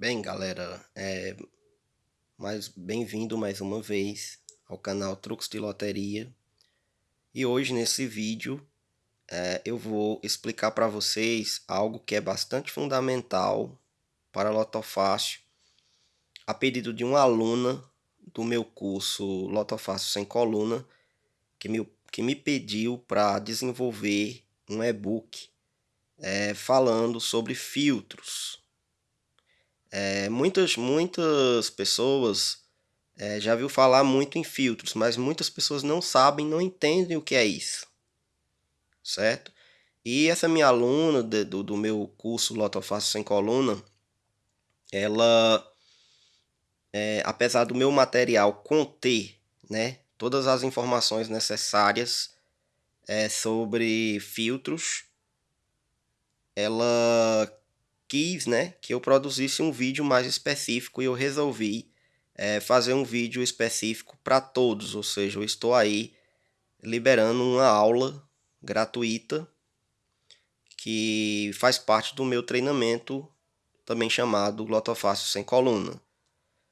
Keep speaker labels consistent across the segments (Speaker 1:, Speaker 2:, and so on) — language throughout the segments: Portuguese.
Speaker 1: Bem, galera, é, mais bem-vindo mais uma vez ao canal Truques de Loteria. E hoje nesse vídeo é, eu vou explicar para vocês algo que é bastante fundamental para Lotofácil, a pedido de uma aluna do meu curso Lotofácil sem coluna, que me, que me pediu para desenvolver um e-book é, falando sobre filtros é, muitas, muitas pessoas é, já viu falar muito em filtros, mas muitas pessoas não sabem, não entendem o que é isso, certo? E essa minha aluna de, do, do meu curso Lotofácil Sem Coluna, ela, é, apesar do meu material conter né, todas as informações necessárias é, sobre filtros, ela quis né, que eu produzisse um vídeo mais específico e eu resolvi é, fazer um vídeo específico para todos, ou seja, eu estou aí liberando uma aula gratuita que faz parte do meu treinamento, também chamado Glotofácil Sem Coluna.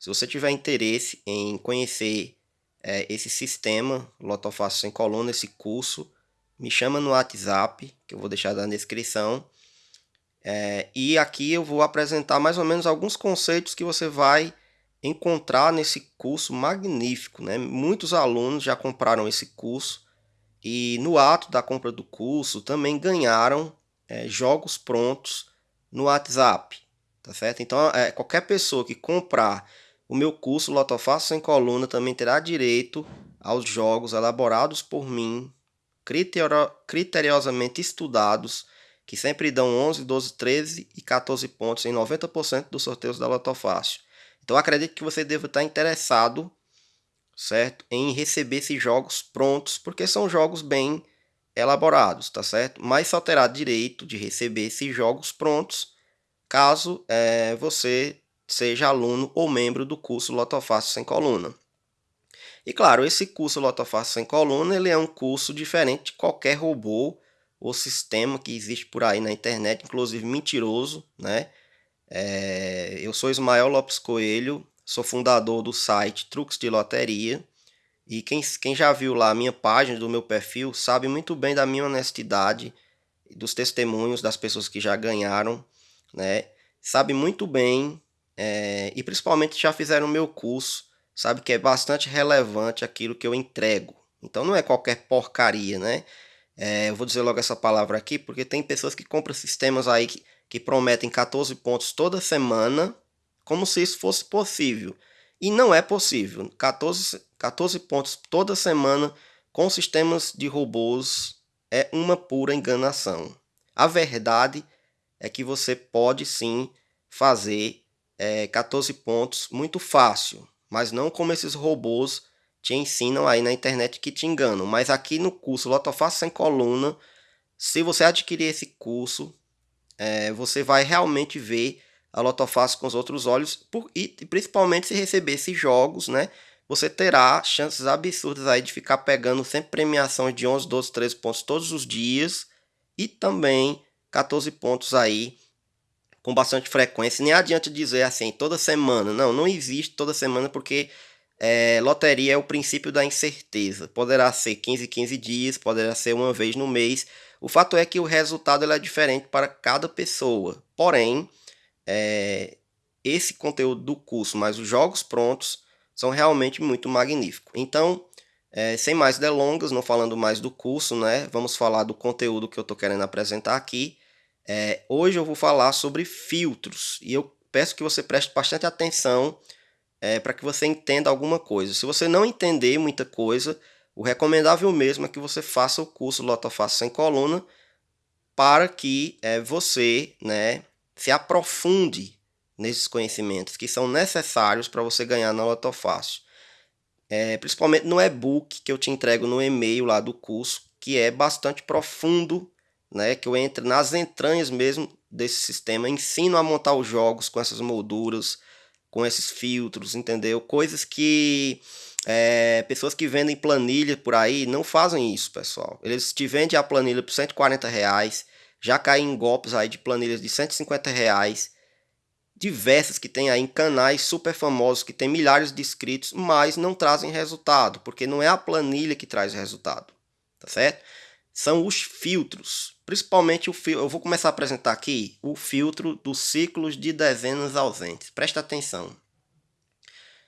Speaker 1: Se você tiver interesse em conhecer é, esse sistema Lotofácil Sem Coluna, esse curso, me chama no WhatsApp, que eu vou deixar na descrição, é, e aqui eu vou apresentar mais ou menos alguns conceitos que você vai encontrar nesse curso magnífico. Né? Muitos alunos já compraram esse curso e no ato da compra do curso também ganharam é, jogos prontos no WhatsApp. Tá certo? Então, é, qualquer pessoa que comprar o meu curso Lotofácil Sem Coluna também terá direito aos jogos elaborados por mim, criteriosamente estudados que sempre dão 11, 12, 13 e 14 pontos em 90% dos sorteios da Loto Fácil. Então acredito que você deve estar interessado, certo, em receber esses jogos prontos, porque são jogos bem elaborados, tá certo? Mas só terá direito de receber esses jogos prontos caso é, você seja aluno ou membro do curso Lotofácil sem coluna. E claro, esse curso Lotofácil sem coluna ele é um curso diferente de qualquer robô o sistema que existe por aí na internet, inclusive mentiroso, né? É, eu sou Ismael Lopes Coelho, sou fundador do site Truques de Loteria. E quem, quem já viu lá a minha página do meu perfil sabe muito bem da minha honestidade, dos testemunhos das pessoas que já ganharam, né? Sabe muito bem, é, e principalmente já fizeram o meu curso, sabe que é bastante relevante aquilo que eu entrego. Então não é qualquer porcaria, né? É, eu vou dizer logo essa palavra aqui, porque tem pessoas que compram sistemas aí que, que prometem 14 pontos toda semana, como se isso fosse possível. E não é possível. 14, 14 pontos toda semana com sistemas de robôs é uma pura enganação. A verdade é que você pode sim fazer é, 14 pontos muito fácil, mas não como esses robôs te ensinam aí na internet que te enganam. Mas aqui no curso Lotofácil sem coluna, se você adquirir esse curso, é, você vai realmente ver a Lotofácil com os outros olhos por, e principalmente se receber esses jogos, né? Você terá chances absurdas aí de ficar pegando sempre premiações de 11, 12, 13 pontos todos os dias e também 14 pontos aí com bastante frequência. Nem adianta dizer assim, toda semana. Não, não existe toda semana porque é, loteria é o princípio da incerteza. Poderá ser 15, 15 dias, poderá ser uma vez no mês. O fato é que o resultado é diferente para cada pessoa. Porém, é, esse conteúdo do curso, mais os jogos prontos, são realmente muito magníficos. Então, é, sem mais delongas, não falando mais do curso, né? Vamos falar do conteúdo que eu estou querendo apresentar aqui. É, hoje eu vou falar sobre filtros e eu peço que você preste bastante atenção é, para que você entenda alguma coisa. Se você não entender muita coisa, o recomendável mesmo é que você faça o curso Lotofácil sem coluna para que é, você né, se aprofunde nesses conhecimentos que são necessários para você ganhar na Lotofácil. É, principalmente no e-book que eu te entrego no e-mail lá do curso, que é bastante profundo, né, que eu entro nas entranhas mesmo desse sistema, ensino a montar os jogos com essas molduras, com esses filtros, entendeu? Coisas que é, pessoas que vendem planilha por aí não fazem isso, pessoal. Eles te vendem a planilha por 140 reais, já caem em golpes aí de planilhas de 150 reais, diversas que tem aí canais super famosos que tem milhares de inscritos, mas não trazem resultado, porque não é a planilha que traz resultado, tá certo? São os filtros, principalmente o filtro, eu vou começar a apresentar aqui o filtro dos ciclos de dezenas ausentes. Presta atenção.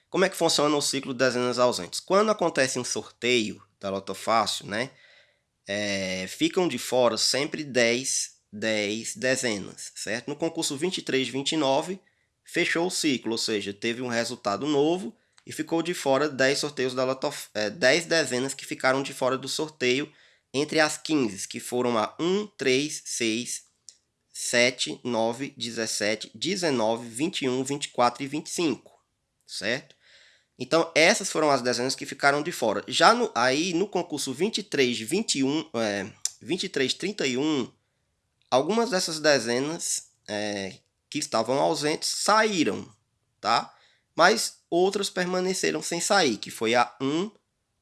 Speaker 1: Como é que funciona o ciclo de dezenas ausentes? Quando acontece um sorteio da Loto Fácil, né, é, ficam de fora sempre 10 10 dezenas, certo? No concurso 23 29, fechou o ciclo, ou seja, teve um resultado novo e ficou de fora 10 sorteios da Loto, é, 10 dezenas que ficaram de fora do sorteio entre as 15, que foram a 1, 3, 6, 7, 9, 17, 19, 21, 24 e 25, certo? Então, essas foram as dezenas que ficaram de fora. Já no, aí, no concurso 23, 21, é, 23, 31, algumas dessas dezenas é, que estavam ausentes saíram, tá? Mas outras permaneceram sem sair, que foi a 1,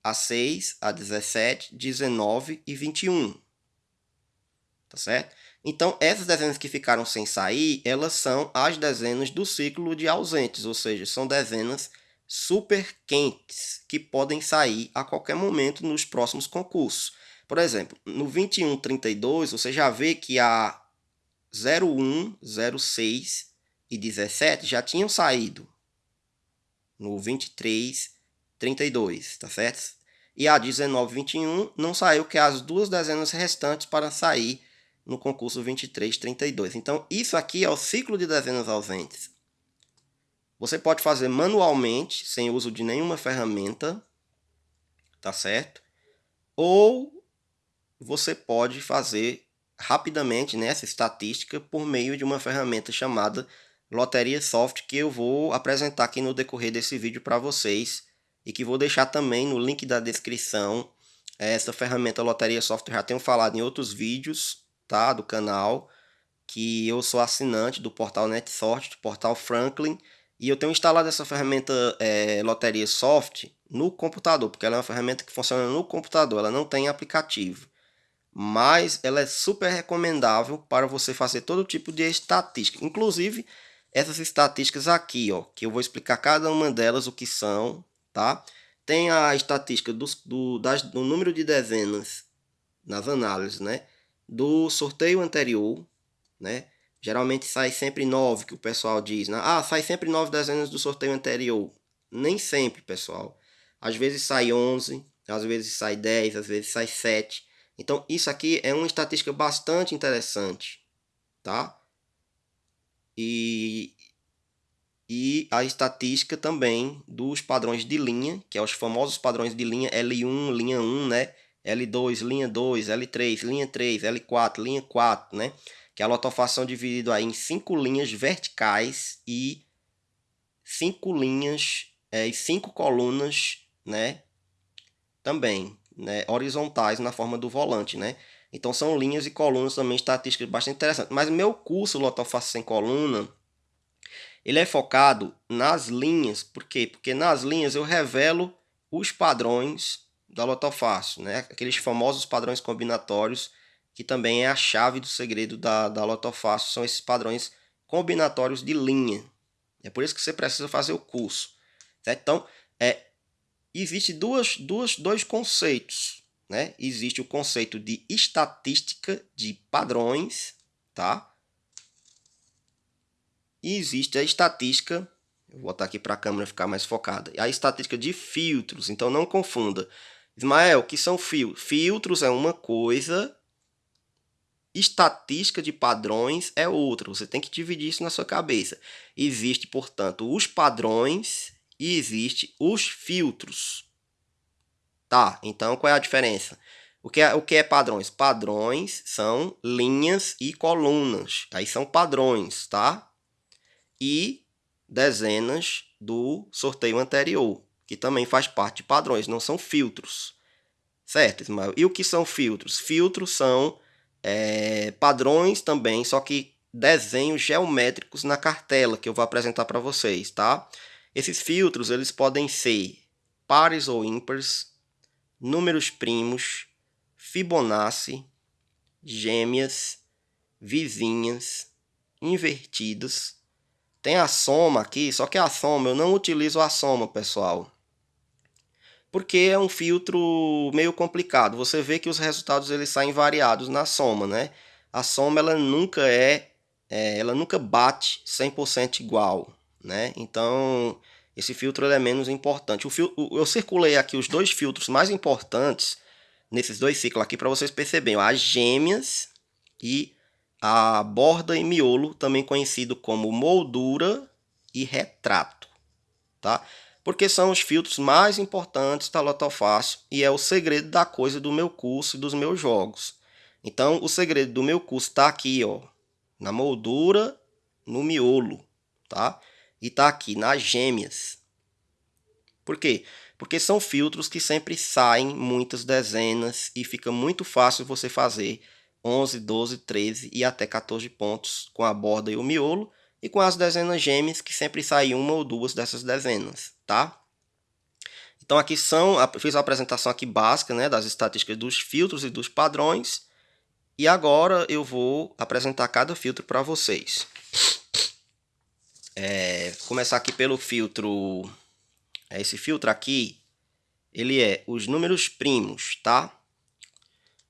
Speaker 1: a 6, a 17, 19 e 21. Tá certo? Então, essas dezenas que ficaram sem sair, elas são as dezenas do ciclo de ausentes, ou seja, são dezenas super quentes que podem sair a qualquer momento nos próximos concursos. Por exemplo, no 2132, você já vê que a 01, 06 e 17 já tinham saído no 23, 32, tá certo? E a 19, 21 não saiu, que é as duas dezenas restantes para sair no concurso 23, 32. Então, isso aqui é o ciclo de dezenas ausentes. Você pode fazer manualmente, sem uso de nenhuma ferramenta, tá certo? Ou você pode fazer rapidamente nessa né, estatística por meio de uma ferramenta chamada Loteria Soft, que eu vou apresentar aqui no decorrer desse vídeo para vocês e que vou deixar também no link da descrição. Essa ferramenta Loteria Soft eu já tenho falado em outros vídeos tá, do canal, que eu sou assinante do portal NetSort, do portal Franklin, e eu tenho instalado essa ferramenta é, Loteria Soft no computador, porque ela é uma ferramenta que funciona no computador, ela não tem aplicativo mas ela é super recomendável para você fazer todo tipo de estatística, inclusive essas estatísticas aqui, ó, que eu vou explicar cada uma delas o que são, tá? Tem a estatística do, do, das, do número de dezenas nas análises, né? Do sorteio anterior, né? Geralmente sai sempre 9, que o pessoal diz, né? Ah, sai sempre 9 dezenas do sorteio anterior. Nem sempre, pessoal. Às vezes sai 11, às vezes sai 10, às vezes sai 7. Então, isso aqui é uma estatística bastante interessante, tá? E, e a estatística também dos padrões de linha, que é os famosos padrões de linha L1, linha 1, né? L2, linha 2, L3, linha 3, L4, linha 4, né? Que é a lotofação dividida aí em cinco linhas verticais e cinco linhas é, e cinco colunas, né? Também, né, horizontais na forma do volante, né? Então são linhas e colunas também estatísticas bastante interessantes. Mas meu curso Lotofácil sem coluna, ele é focado nas linhas. Por quê? Porque nas linhas eu revelo os padrões da Lotofácil, né? Aqueles famosos padrões combinatórios, que também é a chave do segredo da, da Lotofácil, são esses padrões combinatórios de linha. É por isso que você precisa fazer o curso. Certo? Então, é, existe duas, duas, dois conceitos. Né? Existe o conceito de estatística de padrões, tá? E existe a estatística, vou botar aqui para a câmera ficar mais focada, a estatística de filtros, então não confunda. Ismael, o que são filtros? Filtros é uma coisa, estatística de padrões é outra. Você tem que dividir isso na sua cabeça. Existe, portanto, os padrões e existe os filtros. Tá, então qual é a diferença? O que é, o que é padrões? Padrões são linhas e colunas. Aí são padrões, tá? E dezenas do sorteio anterior, que também faz parte de padrões, não são filtros. Certo, Ismael? E o que são filtros? Filtros são é, padrões também, só que desenhos geométricos na cartela que eu vou apresentar para vocês, tá? Esses filtros eles podem ser pares ou ímpares, números primos, Fibonacci, gêmeas, vizinhas, invertidos, tem a soma aqui, só que a soma, eu não utilizo a soma, pessoal. Porque é um filtro meio complicado. Você vê que os resultados eles saem variados na soma, né? A soma ela nunca é, é ela nunca bate 100% igual, né? Então, esse filtro é menos importante. O fil eu circulei aqui os dois filtros mais importantes nesses dois ciclos aqui para vocês perceberem. As gêmeas e a borda e miolo, também conhecido como moldura e retrato, tá? Porque são os filtros mais importantes da Lotofácil e é o segredo da coisa do meu curso e dos meus jogos. Então, o segredo do meu curso está aqui, ó, na moldura, no miolo, tá? E está aqui nas gêmeas. Por quê? Porque são filtros que sempre saem muitas dezenas e fica muito fácil você fazer 11, 12, 13 e até 14 pontos com a borda e o miolo e com as dezenas gêmeas que sempre saem uma ou duas dessas dezenas, tá? Então aqui são, fiz a apresentação aqui básica né, das estatísticas dos filtros e dos padrões e agora eu vou apresentar cada filtro para vocês. É, começar aqui pelo filtro, esse filtro aqui, ele é os números primos, tá?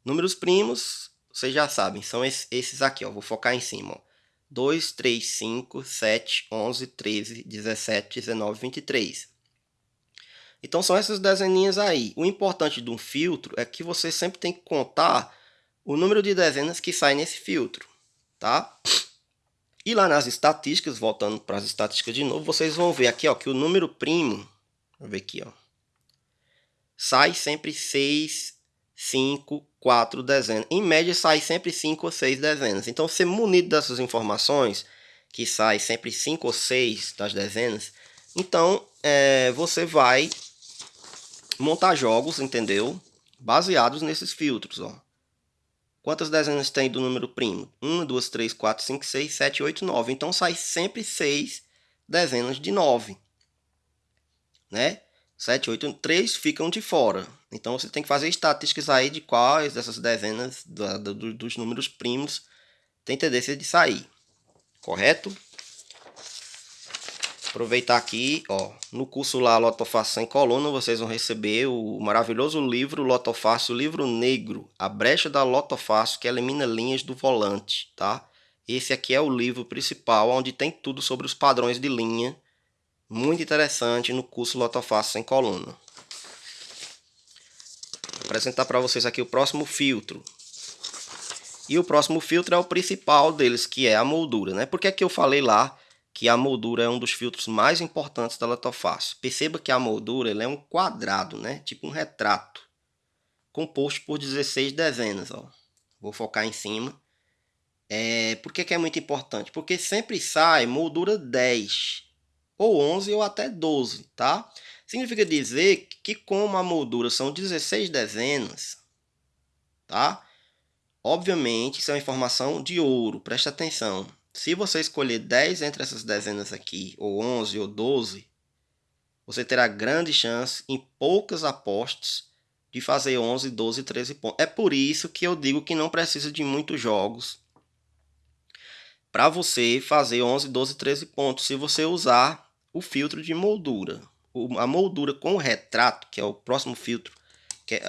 Speaker 1: Números primos vocês já sabem, são esses aqui, ó. Vou focar em cima, ó. 2, 3, 5, 7, 11, 13, 17, 19, 23. Então são essas dezeninhas aí. O importante de um filtro é que você sempre tem que contar o número de dezenas que sai nesse filtro, tá? E lá nas estatísticas, voltando para as estatísticas de novo, vocês vão ver aqui ó, que o número primo, vou ver aqui, ó, sai sempre 6, 5, 4 dezenas. Em média, sai sempre 5 ou 6 dezenas. Então, ser munido dessas informações, que sai sempre 5 ou 6 das dezenas, então é, você vai montar jogos, entendeu? Baseados nesses filtros, ó. Quantas dezenas tem do número primo? 1, 2, 3, 4, 5, 6, 7, 8, 9. Então, sai sempre 6 dezenas de 9, né? 7, 8, 3 ficam de fora. Então você tem que fazer estatísticas aí de quais dessas dezenas da, do, dos números primos tem tendência de sair. Correto? Aproveitar aqui, ó, no curso lá Lotofácil sem coluna, vocês vão receber o maravilhoso livro Lotofácil, livro negro, a brecha da Lotofácil que elimina linhas do volante, tá? Esse aqui é o livro principal, onde tem tudo sobre os padrões de linha muito interessante no curso Lotofácil sem coluna. Vou apresentar para vocês aqui o próximo filtro. E o próximo filtro é o principal deles, que é a moldura. Né? Por que, é que eu falei lá que a moldura é um dos filtros mais importantes da Lotofácil? Perceba que a moldura é um quadrado, né? tipo um retrato, composto por 16 dezenas. Ó. Vou focar em cima. É, por que, que é muito importante? Porque sempre sai moldura 10 ou 11 ou até 12, tá? Significa dizer que como a moldura são 16 dezenas, tá? Obviamente, isso é uma informação de ouro, presta atenção. Se você escolher 10 entre essas dezenas aqui, ou 11 ou 12, você terá grande chance em poucas apostas de fazer 11, 12, 13 pontos. É por isso que eu digo que não precisa de muitos jogos para você fazer 11, 12, 13 pontos se você usar o filtro de moldura. O, a moldura com o retrato, que é o próximo filtro. Que é,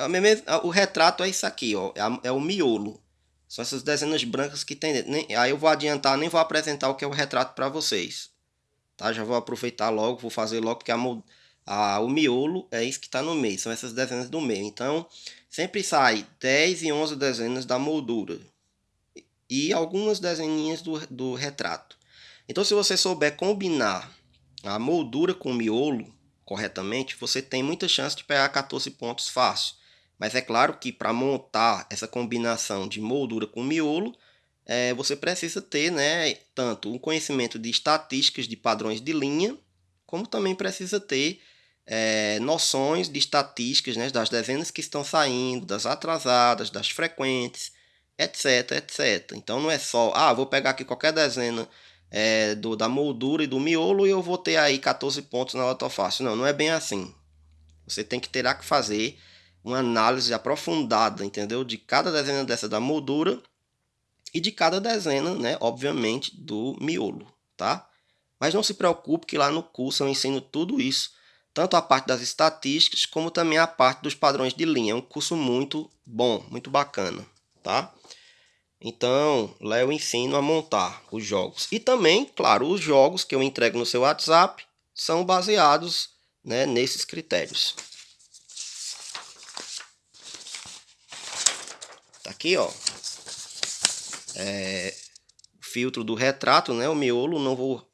Speaker 1: o retrato é isso aqui, ó, é, é, o miolo. São essas dezenas brancas que tem dentro. Nem, aí eu vou adiantar, nem vou apresentar o que é o retrato para vocês. Tá? Já vou aproveitar logo, vou fazer logo, porque a, a, o miolo é isso que está no meio. São essas dezenas do meio. Então, sempre sai 10 e 11 dezenas da moldura. E algumas dezeninhas do, do retrato. Então, se você souber combinar a moldura com miolo corretamente, você tem muita chance de pegar 14 pontos fácil. Mas é claro que para montar essa combinação de moldura com miolo, é, você precisa ter né, tanto um conhecimento de estatísticas de padrões de linha, como também precisa ter é, noções de estatísticas né, das dezenas que estão saindo, das atrasadas, das frequentes, etc, etc. Então não é só, ah, vou pegar aqui qualquer dezena é, do, da moldura e do miolo e eu vou ter aí 14 pontos na fácil Não, não é bem assim. Você tem que terá que fazer uma análise aprofundada, entendeu? De cada dezena dessa da moldura e de cada dezena, né, obviamente, do miolo, tá? Mas não se preocupe que lá no curso eu ensino tudo isso, tanto a parte das estatísticas como também a parte dos padrões de linha. É um curso muito bom, muito bacana, tá? Então, lá eu ensino a montar os jogos. E também, claro, os jogos que eu entrego no seu WhatsApp são baseados né, nesses critérios. Tá aqui, ó. É, filtro do retrato, né? O miolo, não vou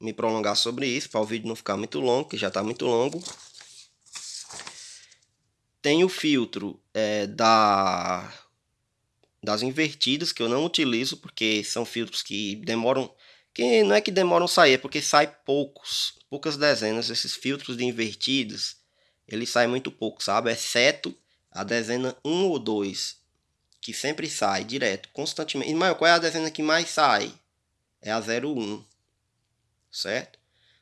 Speaker 1: me prolongar sobre isso, para o vídeo não ficar muito longo, que já está muito longo. Tem o filtro é, da, das invertidas, que eu não utilizo, porque são filtros que demoram... Que não é que demoram sair, é porque sai poucos, poucas dezenas. Esses filtros de invertidas, eles saem muito pouco, sabe? Exceto a dezena 1 ou 2, que sempre sai direto, constantemente. Maior, qual é a dezena que mais sai? É a 01 certo?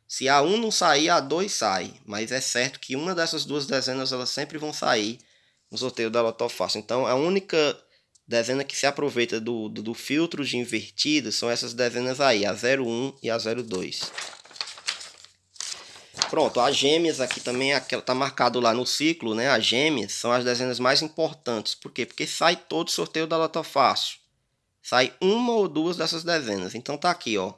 Speaker 1: Se a 1 não sair, a 2 sai, mas é certo que uma dessas duas dezenas elas sempre vão sair no sorteio da Loto Fácil. Então, a única dezena que se aproveita do, do, do filtro de invertidas são essas dezenas aí, a 01 e a 02. Pronto, as gêmeas aqui também, aquela tá marcado lá no ciclo, né? As gêmeas são as dezenas mais importantes. Por quê? Porque sai todo sorteio da Loto Fácil. Sai uma ou duas dessas dezenas. Então tá aqui, ó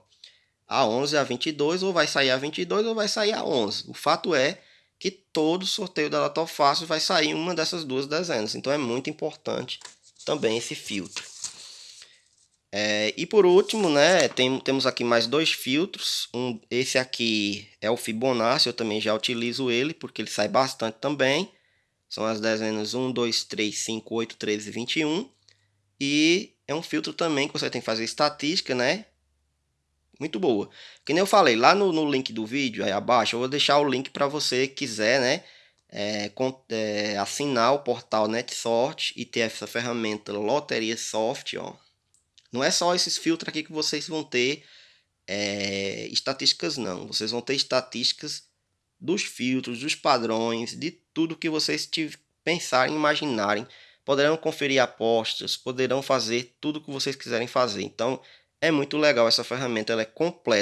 Speaker 1: a 11 a 22, ou vai sair a 22 ou vai sair a 11. O fato é que todo sorteio da Loto Fácil vai sair uma dessas duas dezenas. Então é muito importante também esse filtro. É, e por último, né, tem, temos aqui mais dois filtros. Um, esse aqui é o Fibonacci, eu também já utilizo ele, porque ele sai bastante também. São as dezenas 1, 2, 3, 5, 8, 13 e 21. E é um filtro também que você tem que fazer estatística, né? muito boa. Que nem eu falei, lá no, no link do vídeo, aí abaixo, eu vou deixar o link para você quiser, né? É, é, assinar o portal NetSort e ter essa ferramenta Loteria Soft, ó. Não é só esses filtros aqui que vocês vão ter é, estatísticas, não. Vocês vão ter estatísticas dos filtros, dos padrões, de tudo que vocês pensarem, imaginarem. Poderão conferir apostas, poderão fazer tudo o que vocês quiserem fazer. Então, é muito legal essa ferramenta, ela é completa.